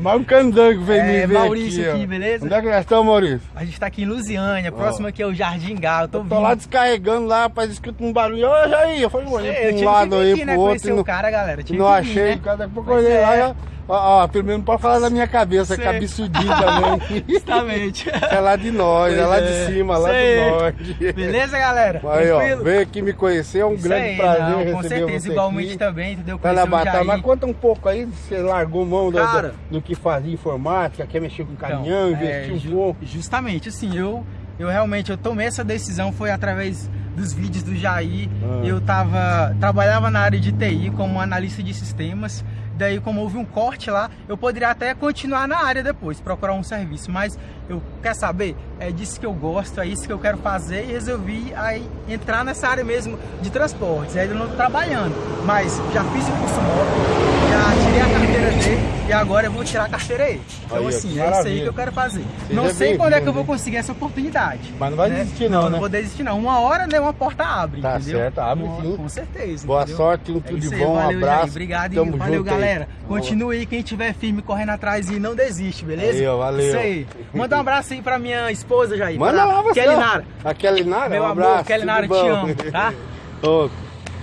Mas um candango veio É, me ver Maurício aqui, aqui, beleza? Onde é que nós estamos, Maurício? A gente tá aqui em Lusiânia, próximo aqui é o Jardim Galo. Tô, Eu tô lá descarregando lá, rapaz, escuta um barulho. Ô, Jair, eu falei, olhei É, eu pra um tive lado que vir aí, aqui, né, outro. conhecer o não, cara, galera. Tive não achei, vir, né? cada pouco Pois olhei lá, é. já, ó, ó, pelo menos não pode falar da minha cabeça, Sei. cabeçudinho também. Justamente. é lá de nós, é lá é. de cima, lá Sei. do norte. Beleza, galera? Aí, ó, veio aqui me conhecer, é um grande prazer não, receber Com certeza, você igualmente aqui. também, entendeu? Tá batalha, mas conta um pouco aí, você largou mão do, Cara. do, do que fazia informática, quer mexer com Então, caminhão, é, investir um ju- pouco. Justamente, assim, eu, eu realmente eu tomei essa decisão foi através dos vídeos do Jair. Ah. Eu tava trabalhava na área de TI como analista de sistemas. Daí, como houve um corte lá, eu poderia até continuar na área depois, procurar um serviço. Mas eu quer saber, é disso que eu gosto, é isso que eu quero fazer e resolvi aí entrar nessa área mesmo de transportes. Ainda não tô trabalhando, mas já fiz o curso móvel, já tirei a carteira dele e agora eu vou tirar a carteira aí. Então Aí, assim, é isso aí que eu quero fazer. Seja não sei quando é que eu vou conseguir essa oportunidade. Mas não vai né? desistir não, não né? vou desistir não. Uma hora, né, uma porta abre, Tá entendeu? certo, abre sim. Com certeza. Boa entendeu? sorte, um É tudo de bom, um valeu, abraço. Jair. Obrigado Tamo valeu, junto aí. galera. Continue aí, quem estiver firme, correndo atrás e não desiste, beleza? Ó, valeu. Isso aí. Manda um abraço aí pra minha esposa, Jair. Manda lá você. Kelly. Nara. A Kelly Nara, Meu um amor, abraço. Kelly tudo Nara, te amo, tá? Ô,